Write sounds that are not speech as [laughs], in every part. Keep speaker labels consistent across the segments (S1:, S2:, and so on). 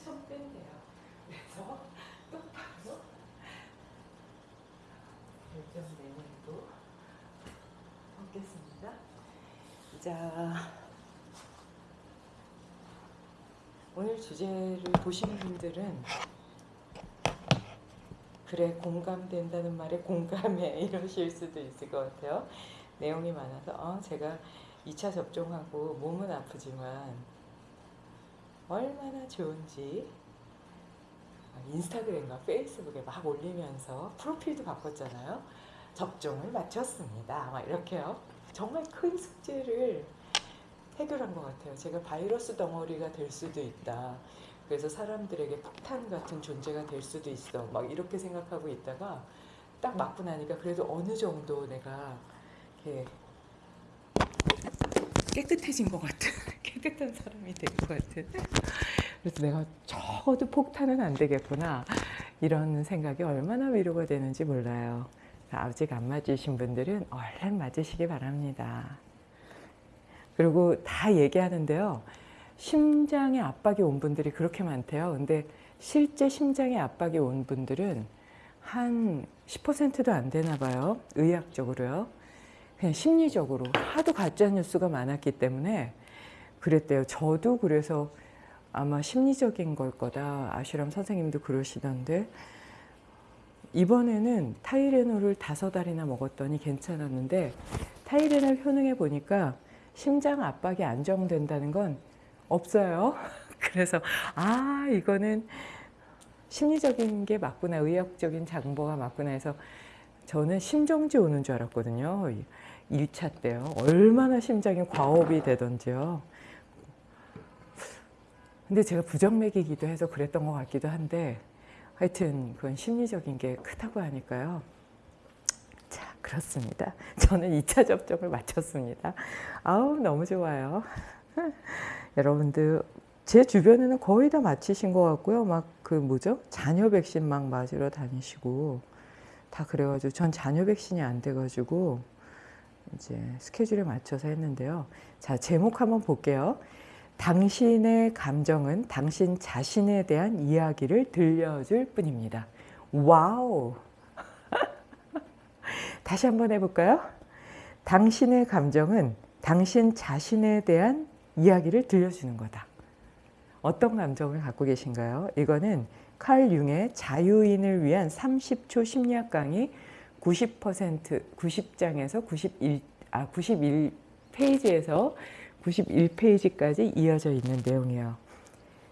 S1: 엄청 뺀대요. 그래서 [laughs] 똑바로 결정 내내도 먹겠습니다. 자, 오늘 주제를 보시는 분들은 그래 공감된다는 말에 공감해 [laughs] 이러실 수도 있을 것 같아요. 내용이 많아서 어, 제가 2차 접종하고 몸은 아프지만 얼마나 좋은지 인스타그램과 페이스북에 막 올리면서 프로필도 바꿨잖아요. 접종을 마쳤습니다. 막 이렇게요. 정말 큰 숙제를 해결한 것 같아요. 제가 바이러스 덩어리가 될 수도 있다. 그래서 사람들에게 폭탄 같은 존재가 될 수도 있어. 막 이렇게 생각하고 있다가 딱 맞고 나니까 그래도 어느 정도 내가 이렇게 깨끗해진 것 같은 [laughs] 깨끗한 사람이 된 것 같은. 그래서 내가 적어도 폭탄은 안 되겠구나. 이런 생각이 얼마나 위로가 되는지 몰라요. 아직 안 맞으신 분들은 얼른 맞으시기 바랍니다. 그리고 다 얘기하는데요. 심장에 압박이 온 분들이 그렇게 많대요. 근데 실제 심장에 압박이 온 분들은 한 10%도 안 되나 봐요. 의학적으로요 그냥 심리적으로 하도 가짜 뉴스가 많았기 때문에 그랬대요. 저도 그래서 아마 심리적인 걸 거다. 아슈람 선생님도 그러시던데 이번에는 타이레놀을 다섯 알이나 먹었더니 괜찮았는데 타이레놀 효능에 보니까 심장 압박이 안정된다는 건 없어요. [laughs] 그래서 아 이거는 심리적인 게 맞구나 의학적인 장보가 맞구나 해서 저는 심정지 오는 줄 알았거든요. 1차 때요. 얼마나 심장이 과업이 되던지요. 근데 제가 부정맥이기도 해서 그랬던 것 같기도 한데 하여튼 그건 심리적인 게 크다고 하니까요. 자 그렇습니다. 저는 2차 접종을 마쳤습니다. 아우 너무 좋아요. [laughs] 여러분들 제 주변에는 거의 다 마치신 것 같고요. 막 그 뭐죠? 자녀 백신 막 맞으러 다니시고 다 그래가지고 전 잔여 백신이 안 돼가지고 이제 스케줄에 맞춰서 했는데요. 자, 제목 한번 볼게요. 당신의 감정은 당신 자신에 대한 이야기를 들려줄 뿐입니다. 와우! [laughs] 다시 한번 해볼까요? 당신의 감정은 당신 자신에 대한 이야기를 들려주는 거다. 어떤 감정을 갖고 계신가요? 이거는 칼 융의 자유인을 위한 30초 심리학 강의 90% 90장에서 91, 아, 91페이지에서 91페이지까지 이어져 있는 내용이에요.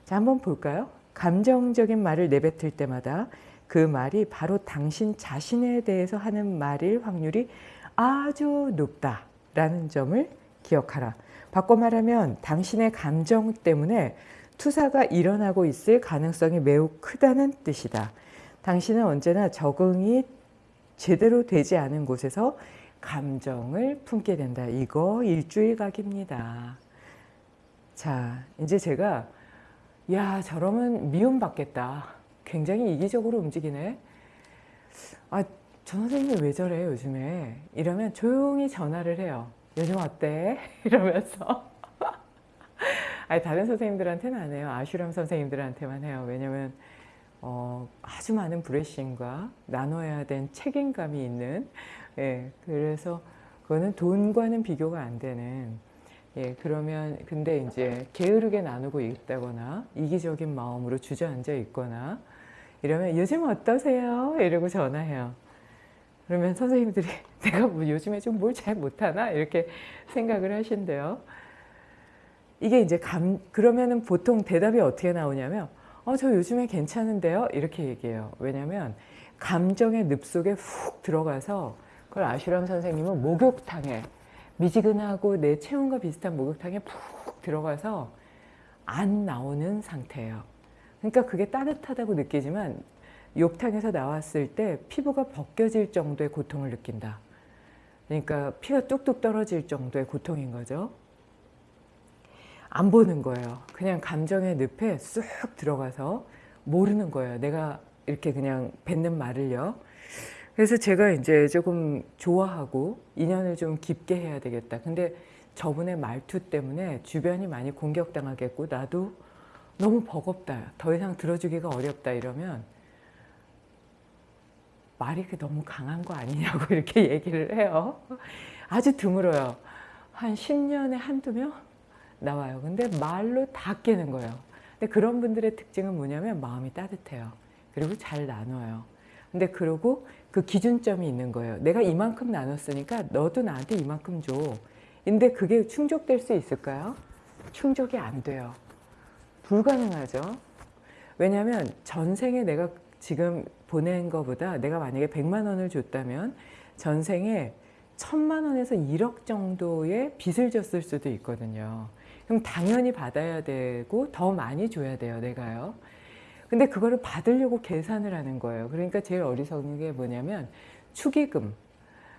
S1: 자, 한번 볼까요? 감정적인 말을 내뱉을 때마다 그 말이 바로 당신 자신에 대해서 하는 말일 확률이 아주 높다라는 점을 기억하라. 바꿔 말하면 당신의 감정 때문에 투사가 일어나고 있을 가능성이 매우 크다는 뜻이다. 당신은 언제나 적응이 제대로 되지 않은 곳에서 감정을 품게 된다. 이거 일주일 각입니다. 자, 이제 제가 야 저러면 미움받겠다. 굉장히 이기적으로 움직이네. 아, 저 선생님이 왜 저래 요즘에? 이러면 조용히 전화를 해요. 요즘 어때? [laughs] 이러면서 아니 다른 선생님들한테는 안 해요. 아슈람 선생님들한테만 해요. 왜냐면 어, 아주 많은 브레싱과 나눠야 된 책임감이 있는 예, 그래서 그거는 돈과는 비교가 안 되는 예, 그러면 근데 이제 게으르게 나누고 있다거나 이기적인 마음으로 주저앉아 있거나 이러면 요즘 어떠세요? 이러고 전화해요. 그러면 선생님들이 [laughs] 내가 뭐 요즘에 좀 뭘 잘 못하나? 이렇게 생각을 하신대요. 이게 이제 감, 그러면은 보통 대답이 어떻게 나오냐면 어, 저 요즘에 괜찮은데요? 이렇게 얘기해요. 왜냐면 감정의 늪 속에 훅 들어가서 그걸 아슈람 선생님은 목욕탕에 미지근하고 내 체온과 비슷한 목욕탕에 푹 들어가서 안 나오는 상태예요. 그러니까 그게 따뜻하다고 느끼지만 욕탕에서 나왔을 때 피부가 벗겨질 정도의 고통을 느낀다. 그러니까 피가 뚝뚝 떨어질 정도의 고통인 거죠. 안 보는 거예요. 그냥 감정의 늪에 쑥 들어가서 모르는 거예요. 내가 이렇게 그냥 뱉는 말을요. 그래서 제가 이제 조금 좋아하고 인연을 좀 깊게 해야 되겠다. 근데 저분의 말투 때문에 주변이 많이 공격당하겠고 나도 너무 버겁다. 더 이상 들어주기가 어렵다 이러면 말이 그 너무 강한 거 아니냐고 [laughs] 이렇게 얘기를 해요. 아주 드물어요. 한 10년에 한두 명 나와요. 근데 말로 다 깨는 거예요. 근데 그런 분들의 특징은 뭐냐면 마음이 따뜻해요. 그리고 잘 나눠요. 근데 그러고 그 기준점이 있는 거예요. 내가 이만큼 나눴으니까 너도 나한테 이만큼 줘. 근데 그게 충족될 수 있을까요? 충족이 안 돼요. 불가능하죠. 왜냐하면 전생에 내가 지금 보낸 것보다 내가 만약에 100만 원을 줬다면 전생에 천만 원에서 1억 정도의 빚을 졌을 수도 있거든요. 그럼 당연히 받아야 되고 더 많이 줘야 돼요, 내가요. 근데 그거를 받으려고 계산을 하는 거예요. 그러니까 제일 어리석은 게 뭐냐면 축의금,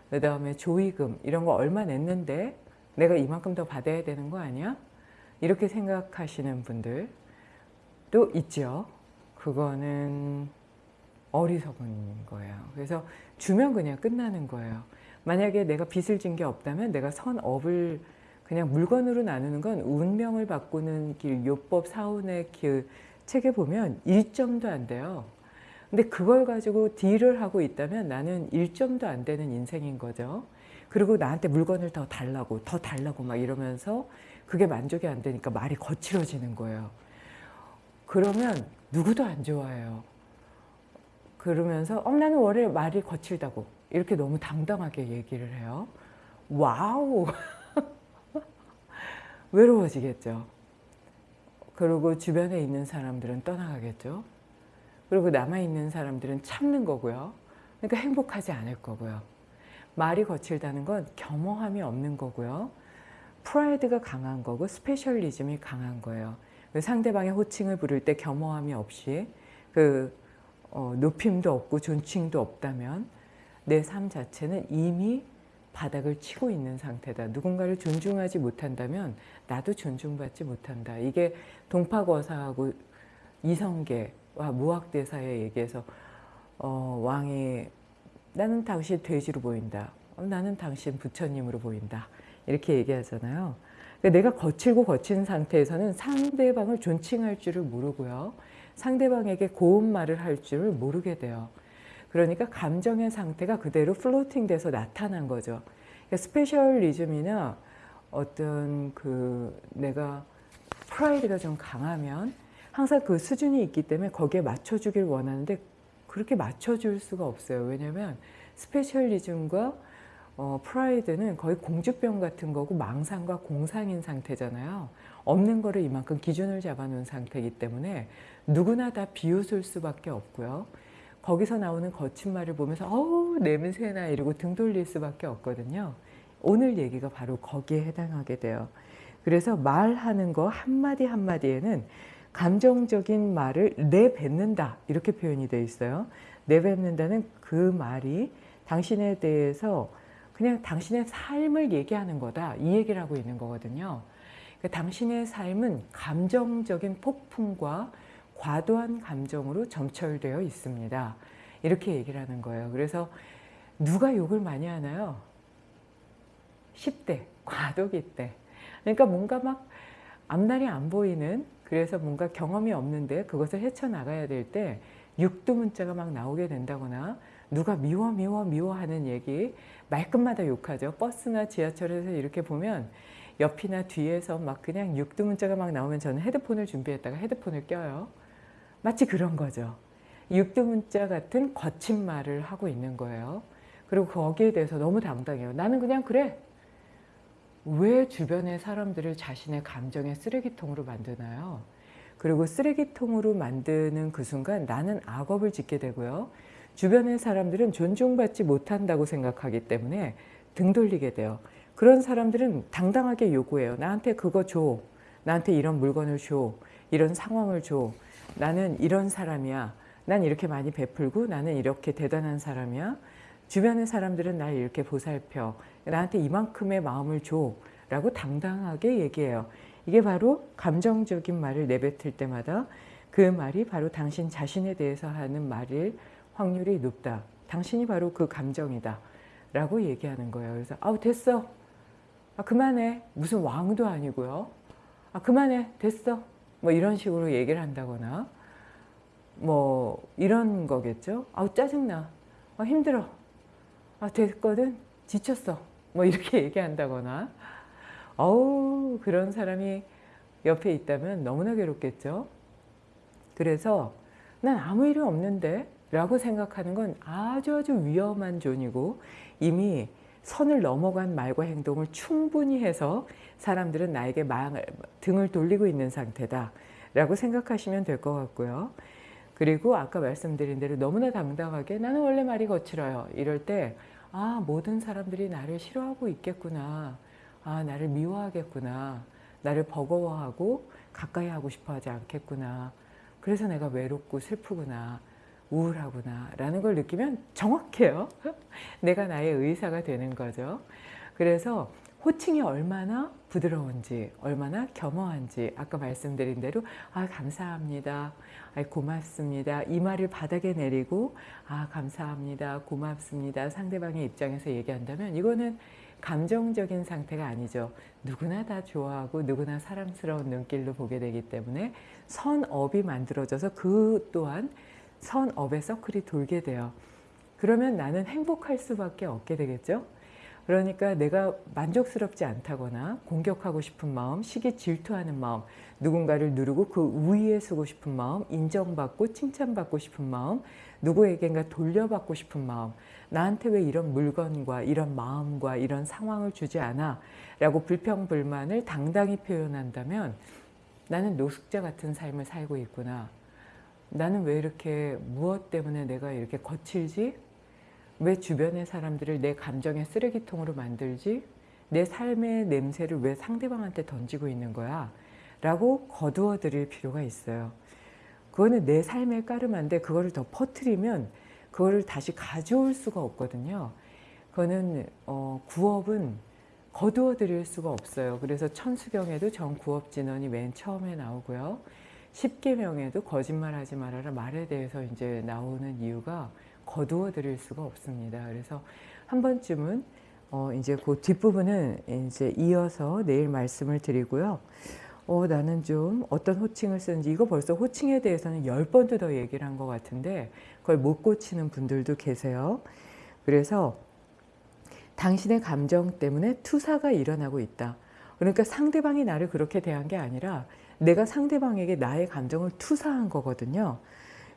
S1: 그 다음에 조의금 이런 거 얼마 냈는데 내가 이만큼 더 받아야 되는 거 아니야? 이렇게 생각하시는 분들도 있죠. 그거는 어리석은 거예요. 그래서 주면 그냥 끝나는 거예요. 만약에 내가 빚을 진 게 없다면 내가 선업을 그냥 물건으로 나누는 건 운명을 바꾸는 길, 요법 사운의 길 책에 보면 1점도 안 돼요. 근데 그걸 가지고 deal을 하고 있다면 나는 1점도 안 되는 인생인 거죠. 그리고 나한테 물건을 더 달라고 더 달라고 막 이러면서 그게 만족이 안 되니까 말이 거칠어지는 거예요. 그러면 누구도 안 좋아해요. 그러면서 어, 나는 원래 말이 거칠다고 이렇게 너무 당당하게 얘기를 해요. 와우! [laughs] 외로워지겠죠. 그리고 주변에 있는 사람들은 떠나가겠죠. 그리고 남아있는 사람들은 참는 거고요. 그러니까 행복하지 않을 거고요. 말이 거칠다는 건 겸허함이 없는 거고요. 프라이드가 강한 거고 specialism이 강한 거예요. 상대방의 호칭을 부를 때 겸허함이 없이 그 어, 높임도 없고 존칭도 없다면 내 삶 자체는 이미 바닥을 치고 있는 상태다. 누군가를 존중하지 못한다면 나도 존중받지 못한다. 이게 동파거사하고 이성계와 무학대사의 얘기에서 어, 왕이 나는 당신 돼지로 보인다. 어, 나는 당신 부처님으로 보인다. 이렇게 얘기하잖아요. 그러니까 내가 거칠고 거친 상태에서는 상대방을 존칭할 줄을 모르고요. 상대방에게 고운 말을 할 줄을 모르게 돼요. 그러니까 감정의 상태가 그대로 플로팅 돼서 나타난 거죠. 그러니까 specialism이나 어떤 그 내가 프라이드가 좀 강하면 항상 그 수준이 있기 때문에 거기에 맞춰주길 원하는데 그렇게 맞춰줄 수가 없어요. 왜냐하면 specialism과 어, 프라이드는 거의 공주병 같은 거고 망상과 공상인 상태잖아요. 없는 거를 이만큼 기준을 잡아놓은 상태이기 때문에 누구나 다 비웃을 수밖에 없고요. 거기서 나오는 거친 말을 보면서 어우 냄새나 이러고 등 돌릴 수밖에 없거든요. 오늘 얘기가 바로 거기에 해당하게 돼요. 그래서 말하는 거 한마디 한마디에는 감정적인 말을 내뱉는다 이렇게 표현이 되어 있어요. 내뱉는다는 그 말이 당신에 대해서 그냥 당신의 삶을 얘기하는 거다 이 얘기를 하고 있는 거거든요. 그러니까 당신의 삶은 감정적인 폭풍과 과도한 감정으로 점철되어 있습니다. 이렇게 얘기를 하는 거예요. 그래서 누가 욕을 많이 하나요? 10대, 과도기 때. 그러니까 뭔가 막 앞날이 안 보이는 그래서 뭔가 경험이 없는데 그것을 헤쳐나가야 될 때 육두 문자가 막 나오게 된다거나 누가 미워 미워 미워 하는 얘기 말끝마다 욕하죠. 버스나 지하철에서 이렇게 보면 옆이나 뒤에서 막 그냥 육두 문자가 막 나오면 저는 헤드폰을 준비했다가 헤드폰을 껴요. 마치 그런 거죠. 육두 문자 같은 거친 말을 하고 있는 거예요. 그리고 거기에 대해서 너무 당당해요. 나는 그냥 그래. 왜 주변의 사람들을 자신의 감정의 쓰레기통으로 만드나요? 그리고 쓰레기통으로 만드는 그 순간 나는 악업을 짓게 되고요. 주변의 사람들은 존중받지 못한다고 생각하기 때문에 등 돌리게 돼요. 그런 사람들은 당당하게 요구해요. 나한테 그거 줘. 나한테 이런 물건을 줘. 이런 상황을 줘. 나는 이런 사람이야. 난 이렇게 많이 베풀고 나는 이렇게 대단한 사람이야. 주변의 사람들은 날 이렇게 보살펴. 나한테 이만큼의 마음을 줘. 라고 당당하게 얘기해요. 이게 바로 감정적인 말을 내뱉을 때마다 그 말이 바로 당신 자신에 대해서 하는 말일 확률이 높다. 당신이 바로 그 감정이다. 라고 얘기하는 거예요. 그래서 아우 됐어. 아, 그만해. 무슨 왕도 아니고요. 아, 그만해. 됐어. 뭐 이런 식으로 얘기를 한다거나 뭐 이런 거겠죠. 아우 짜증나. 아 힘들어. 아 됐거든. 지쳤어. 뭐 이렇게 [laughs] 얘기한다거나 어우 그런 사람이 옆에 있다면 너무나 괴롭겠죠. 그래서 난 아무 일이 없는데 라고 생각하는 건 아주 아주 위험한 존이고 이미 선을 넘어간 말과 행동을 충분히 해서 사람들은 나에게 등을 돌리고 있는 상태다 라고 생각하시면 될 것 같고요. 그리고 아까 말씀드린 대로 너무나 당당하게 나는 원래 말이 거칠어요. 이럴 때 아, 모든 사람들이 나를 싫어하고 있겠구나. 아, 나를 미워하겠구나. 나를 버거워하고 가까이 하고 싶어 하지 않겠구나. 그래서 내가 외롭고 슬프구나. 우울하구나. 라는 걸 느끼면 정확해요. [laughs] 내가 나의 의사가 되는 거죠. 그래서 호칭이 얼마나 부드러운지 얼마나 겸허한지 아까 말씀드린 대로 아 감사합니다 아, 고맙습니다 이 말을 바닥에 내리고 아 감사합니다 고맙습니다 상대방의 입장에서 얘기한다면 이거는 감정적인 상태가 아니죠 누구나 다 좋아하고 누구나 사랑스러운 눈길로 보게 되기 때문에 선업이 만들어져서 그 또한 선업의 서클이 돌게 돼요 그러면 나는 행복할 수밖에 없게 되겠죠 그러니까 내가 만족스럽지 않다거나 공격하고 싶은 마음, 시기 질투하는 마음, 누군가를 누르고 그 위에 서고 싶은 마음, 인정받고 칭찬받고 싶은 마음, 누구에겐가 돌려받고 싶은 마음, 나한테 왜 이런 물건과 이런 마음과 이런 상황을 주지 않아? 라고 불평불만을 당당히 표현한다면 나는 노숙자 같은 삶을 살고 있구나. 나는 왜 이렇게 무엇 때문에 내가 이렇게 거칠지? 왜 주변의 사람들을 내 감정의 쓰레기통으로 만들지? 내 삶의 냄새를 왜 상대방한테 던지고 있는 거야? 라고 거두어 드릴 필요가 있어요. 그거는 내 삶의 까름한데 그거를 더 퍼뜨리면 그거를 다시 가져올 수가 없거든요. 그거는 어, 구업은 거두어 드릴 수가 없어요. 그래서 천수경에도 정구업진언이 맨 처음에 나오고요. 십계명에도 거짓말하지 말아라 말에 대해서 이제 나오는 이유가 거두어 드릴 수가 없습니다. 그래서 한 번쯤은 어 이제 그 뒷부분은 이제 이어서 내일 말씀을 드리고요. 어 나는 좀 어떤 호칭을 쓰는지 이거 벌써 호칭에 대해서는 열 번도 더 얘기를 한 것 같은데 그걸 못 고치는 분들도 계세요. 그래서 당신의 감정 때문에 투사가 일어나고 있다. 그러니까 상대방이 나를 그렇게 대한 게 아니라 내가 상대방에게 나의 감정을 투사한 거거든요.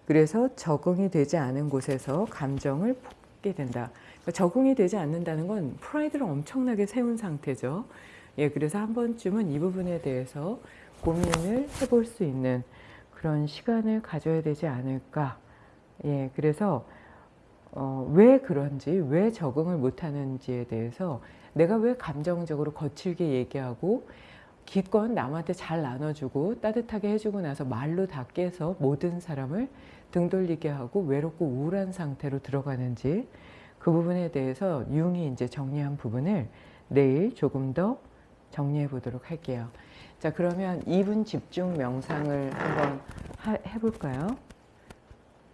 S1: 그래서 적응이 되지 않은 곳에서 감정을 품게 된다. 그러니까 적응이 되지 않는다는 건 프라이드를 엄청나게 세운 상태죠. 예, 그래서 한 번쯤은 이 부분에 대해서 고민을 해볼 수 있는 그런 시간을 가져야 되지 않을까. 예, 그래서 어, 왜 그런지, 왜 적응을 못하는지에 대해서 내가 왜 감정적으로 거칠게 얘기하고 기껏 남한테 잘 나눠주고 따뜻하게 해주고 나서 말로 다 깨서 모든 사람을 등 돌리게 하고 외롭고 우울한 상태로 들어가는지 그 부분에 대해서 융이 이제 정리한 부분을 내일 조금 더 정리해 보도록 할게요. 자 그러면 2분 집중 명상을 한번 하, 해볼까요?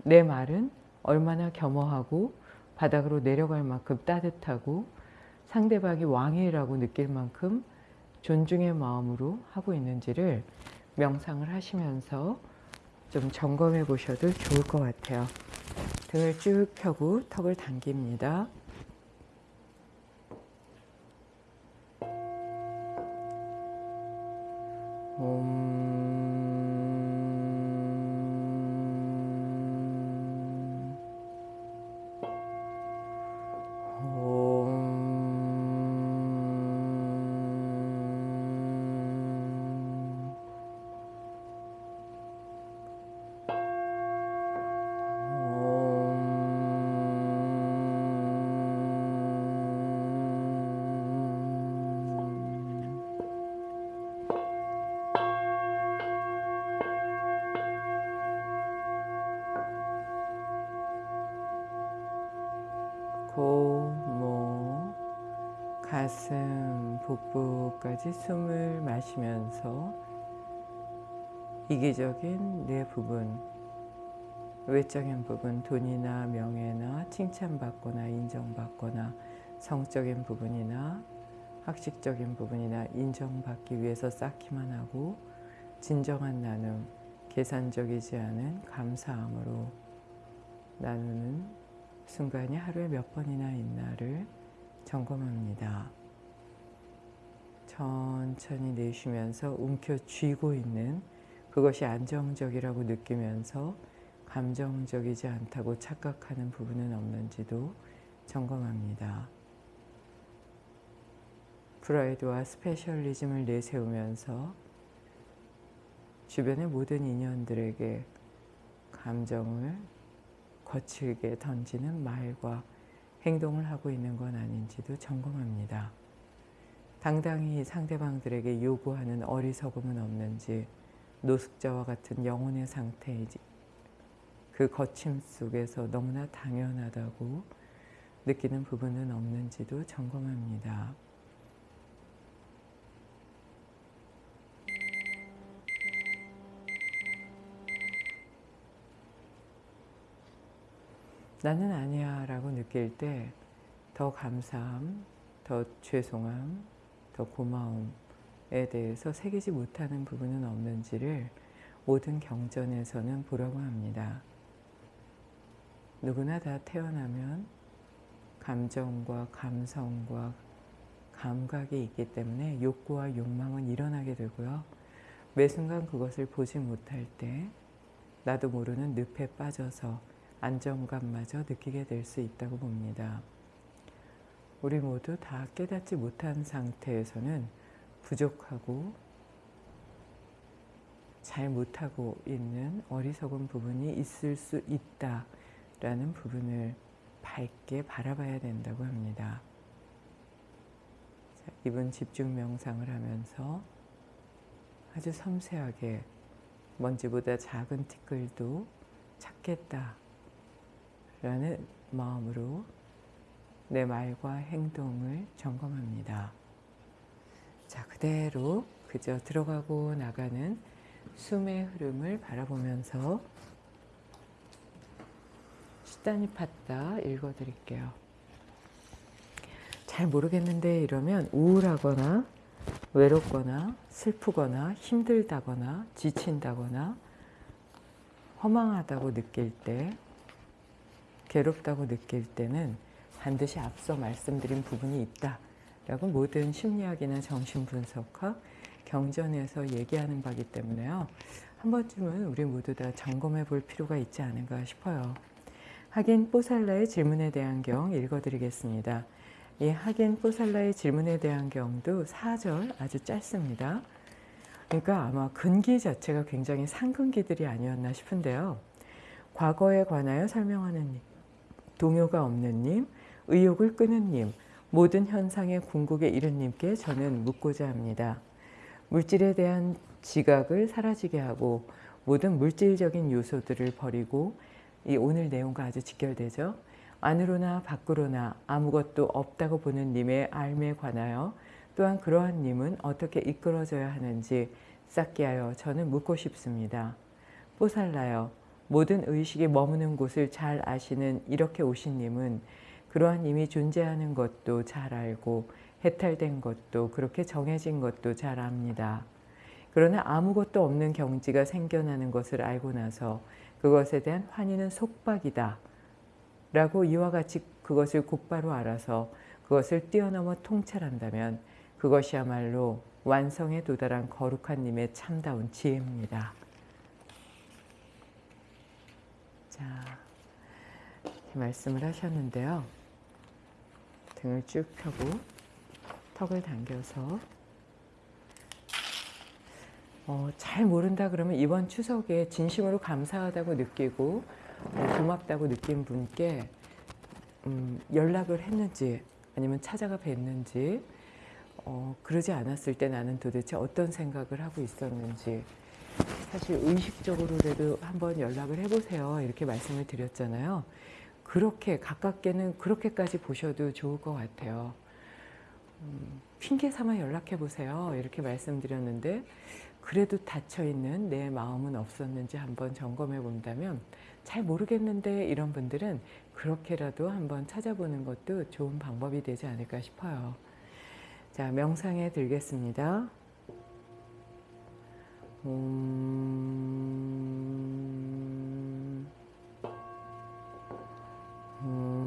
S1: 내 말은 얼마나 겸허하고 바닥으로 내려갈 만큼 따뜻하고 상대방이 왕이라고 느낄 만큼 존중의 마음으로 하고 있는지를 명상을 하시면서 좀 점검해 보셔도 좋을 것 같아요. 등을 쭉 펴고 턱을 당깁니다. 가슴, 복부까지 숨을 마시면서 이기적인 내 부분, 외적인 부분, 돈이나 명예나 칭찬받거나 인정받거나 성적인 부분이나 학식적인 부분이나 인정받기 위해서 쌓기만 하고 진정한 나눔, 계산적이지 않은 감사함으로 나누는 순간이 하루에 몇 번이나 있나를 점검합니다. 천천히 내쉬면서 움켜쥐고 있는 그것이 안정적이라고 느끼면서 감정적이지 않다고 착각하는 부분은 없는지도 점검합니다. 프라이드와 스페셜리즘을 내세우면서 주변의 모든 인연들에게 감정을 거칠게 던지는 말과 행동을 하고 있는 건 아닌지도 점검합니다. 당당히 상대방들에게 요구하는 어리석음은 없는지 노숙자와 같은 영혼의 상태이지 그 거침 속에서 너무나 당연하다고 느끼는 부분은 없는지도 점검합니다. 나는 아니야 라고 느낄 때 더 감사함, 더 죄송함, 더 고마움에 대해서 새기지 못하는 부분은 없는지를 모든 경전에서는 보라고 합니다. 누구나 다 태어나면 감정과 감성과 감각이 있기 때문에 욕구와 욕망은 일어나게 되고요. 매 순간 그것을 보지 못할 때 나도 모르는 늪에 빠져서 안정감마저 느끼게 될 수 있다고 봅니다. 우리 모두 다 깨닫지 못한 상태에서는 부족하고 잘 못하고 있는 어리석은 부분이 있을 수 있다라는 부분을 밝게 바라봐야 된다고 합니다. 자, 이분 집중 명상을 하면서 아주 섬세하게 먼지보다 작은 티끌도 찾겠다 라는 마음으로 내 말과 행동을 점검합니다. 자, 그대로 그저 들어가고 나가는 숨의 흐름을 바라보면서 수단이 팠다 읽어드릴게요. 잘 모르겠는데 이러면 우울하거나 외롭거나 슬프거나 힘들다거나 지친다거나 허망하다고 느낄 때 괴롭다고 느낄 때는 반드시 앞서 말씀드린 부분이 있다 라고 모든 심리학이나 정신분석학, 경전에서 얘기하는 바기 때문에요. 한 번쯤은 우리 모두 다 점검해 볼 필요가 있지 않은가 싶어요. 하긴 뽀살라의 질문에 대한 경 읽어드리겠습니다. 이 하긴 뽀살라의 질문에 대한 경도 4절 아주 짧습니다. 그러니까 아마 근기 자체가 굉장히 상근기들이 아니었나 싶은데요. 과거에 관하여 설명하는 동요가 없는 님, 의욕을 끄는 님, 모든 현상의 궁극에 이른 님께 저는 묻고자 합니다. 물질에 대한 지각을 사라지게 하고 모든 물질적인 요소들을 버리고 이 오늘 내용과 아주 직결되죠. 안으로나 밖으로나 아무것도 없다고 보는 님의 알에 관하여 또한 그러한 님은 어떻게 이끌어져야 하는지 쌓게 하여 저는 묻고 싶습니다. 뽀살라요. 모든 의식이 머무는 곳을 잘 아시는 이렇게 오신 님은 그러한 님이 존재하는 것도 잘 알고 해탈된 것도 그렇게 정해진 것도 잘 압니다. 그러나 아무것도 없는 경지가 생겨나는 것을 알고 나서 그것에 대한 환희는 속박이다. 라고 이와 같이 그것을 곧바로 알아서 그것을 뛰어넘어 통찰한다면 그것이야말로 완성에 도달한 거룩한 님의 참다운 지혜입니다. 자, 말씀을 하셨는데요. 등을 쭉 펴고 턱을 당겨서 어, 잘 모른다 그러면 이번 추석에 진심으로 감사하다고 느끼고 어, 고맙다고 느낀 분께 음, 연락을 했는지 아니면 찾아가 뵀는지 어, 그러지 않았을 때 나는 도대체 어떤 생각을 하고 있었는지 사실 의식적으로라도 한번 연락을 해보세요. 이렇게 말씀을 드렸잖아요 그렇게 가깝게는 그렇게까지 보셔도 좋을 것 같아요 음, 핑계 삼아 연락해 보세요 이렇게 말씀드렸는데 그래도 닫혀있는 내 마음은 없었는지 한번 점검해 본다면 잘 모르겠는데 이런 분들은 그렇게라도 한번 찾아보는 것도 좋은 방법이 되지 않을까 싶어요. 자, 명상에 들겠습니다. 음, Mm.